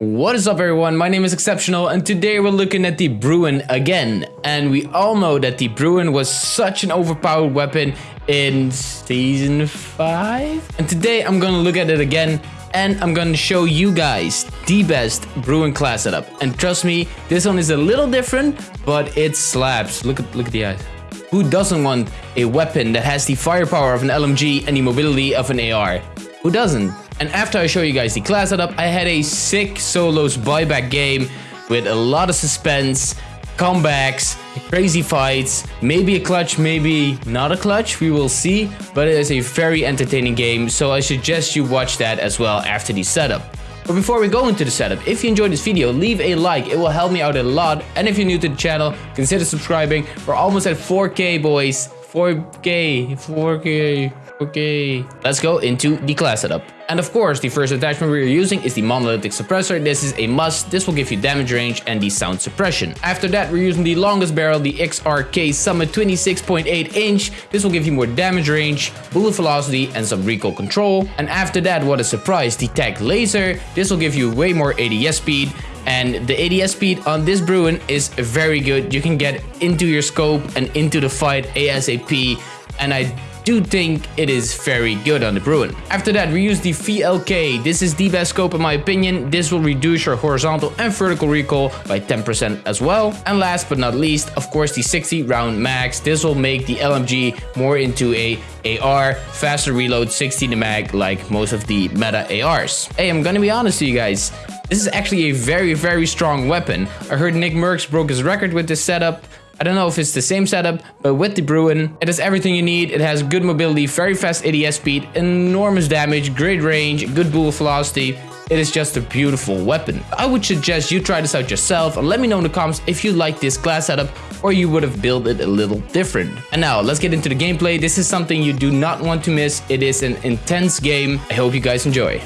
What is up everyone, my name is Exceptional and today we're looking at the Bruin again. And we all know that the Bruin was such an overpowered weapon in Season 5. And today I'm gonna look at it again and I'm gonna show you guys the best Bruin class setup. And trust me, this one is a little different, but it slaps. Look at, look at the eyes. Who doesn't want a weapon that has the firepower of an LMG and the mobility of an AR? Who doesn't? And after I show you guys the class setup, I had a sick solos buyback game with a lot of suspense, comebacks, crazy fights, maybe a clutch, maybe not a clutch, we will see, but it is a very entertaining game, so I suggest you watch that as well after the setup. But before we go into the setup, if you enjoyed this video, leave a like, it will help me out a lot, and if you're new to the channel, consider subscribing, we're almost at 4k boys, 4k, 4k, okay. Let's go into the class setup. And of course, the first attachment we're using is the monolithic suppressor. This is a must. This will give you damage range and the sound suppression. After that, we're using the longest barrel, the XRK Summit 26.8 inch. This will give you more damage range, bullet velocity, and some recoil control. And after that, what a surprise, the TAC Laser. This will give you way more ADS speed and the ADS speed on this Bruin is very good. You can get into your scope and into the fight ASAP and I do think it is very good on the Bruin. After that, we use the VLK. This is the best scope in my opinion. This will reduce your horizontal and vertical recoil by 10% as well. And last but not least, of course, the 60 round max. This will make the LMG more into a AR, faster reload, 60 the mag like most of the meta ARs. Hey, I'm gonna be honest to you guys. This is actually a very, very strong weapon. I heard NICKMERCS broke his record with this setup. I don't know if it's the same setup, but with the Bruin, it has everything you need. It has good mobility, very fast ADS speed, enormous damage, great range, good bullet velocity. It is just a beautiful weapon. I would suggest you try this out yourself and let me know in the comments if you like this class setup or you would have built it a little different. And now let's get into the gameplay. This is something you do not want to miss. It is an intense game. I hope you guys enjoy.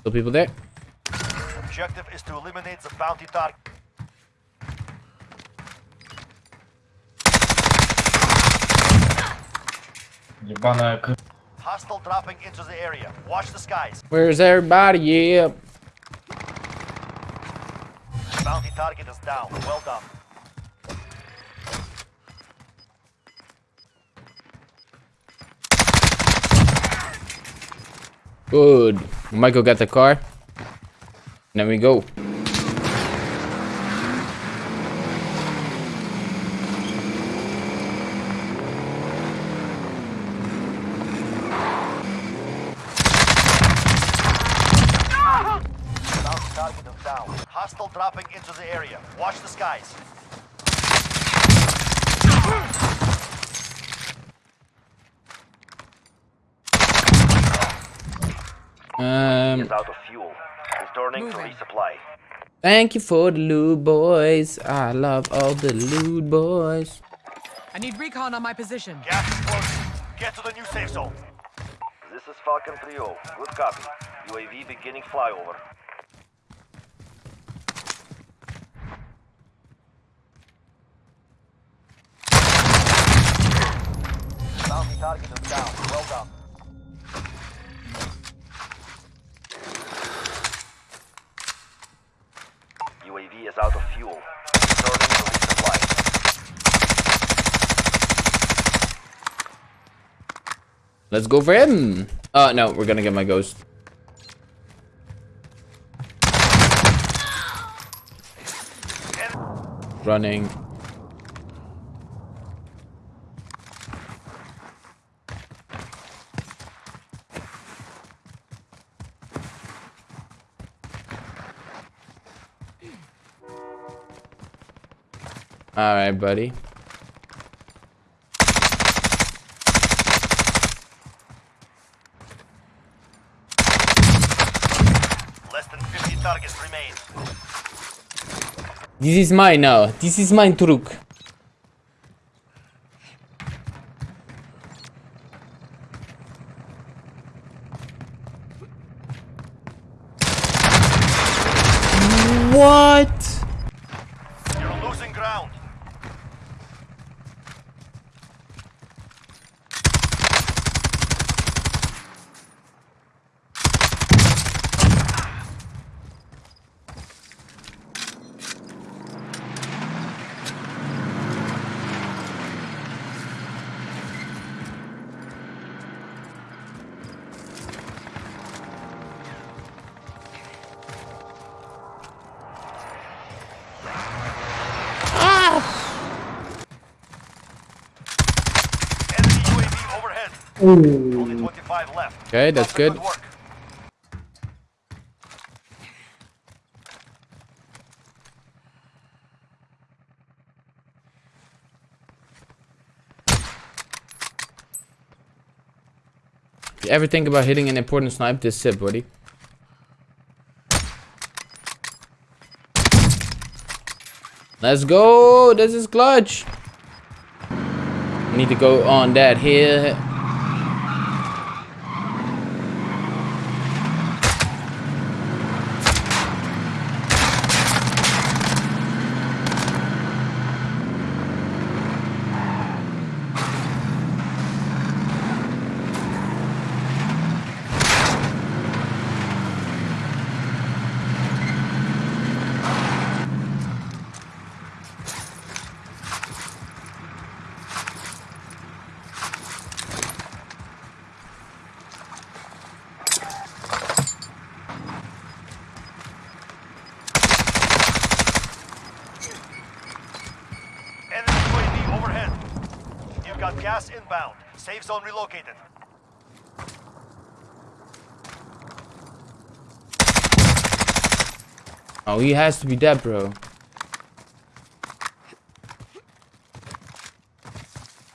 Still people there. Objective is to eliminate the bounty target. Hostile dropping into the area. Watch the skies. Where's everybody? Yeah. Bounty target is down. Well done. Good. Michael get the car. Then we go. Hostile dropping into the area. Watch the skies. Um, Is out of fuel. Returning to resupply. thank you for the loot, boys. I love all the loot, boys. I need recon on my position. Gas is closing. Get to the new safe zone. This is Falcon 3-0. Good copy. UAV beginning flyover. Bounty target is down. Well done. UAV is out of fuel. Returning to resupply. Let's go for him. Oh, no, we're gonna get my ghost. Running. All right, buddy. Than 50 targets remain. This is mine now. This is mine truck. What? Only 25 left. Okay, that's Lots of good. If you ever think about hitting an important snipe, this it, buddy. Let's go! This is clutch! Need to go on that here. Got gas inbound. Safe zone relocated. Oh, he has to be dead, bro.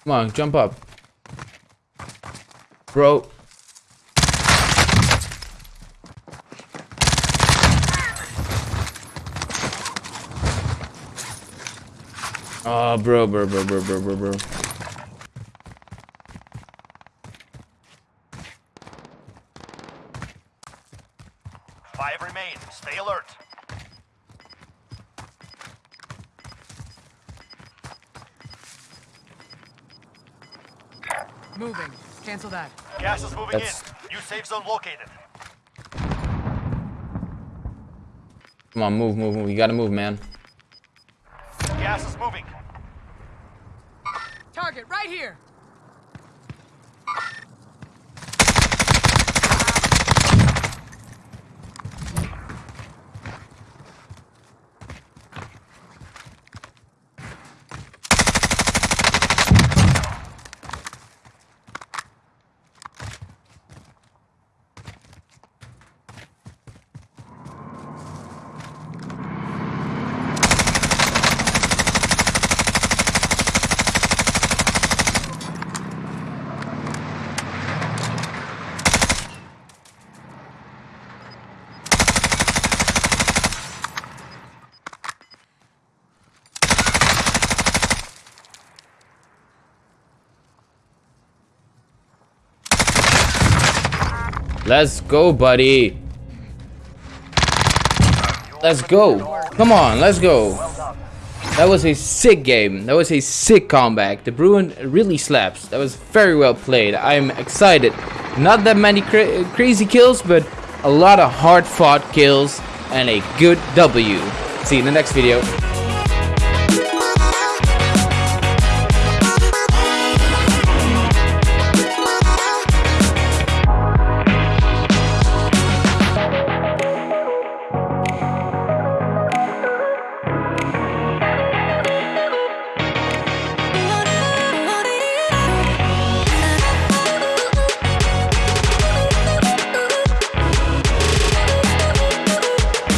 Come on, jump up. Bro. Oh, bro, bro, bro, bro, bro, bro, bro. Five remain. Stay alert. Moving. Cancel that. Gas is moving That's- in. New safe zone located. Come on, move, move, move. You gotta move, man. Gas is moving. Target right here. Let's go, buddy. Let's go. Come on, let's go. That was a sick game. That was a sick comeback. The Bruin really slaps. That was very well played. I'm excited. Not that many cra crazy kills, but a lot of hard fought kills and a good W. See you in the next video.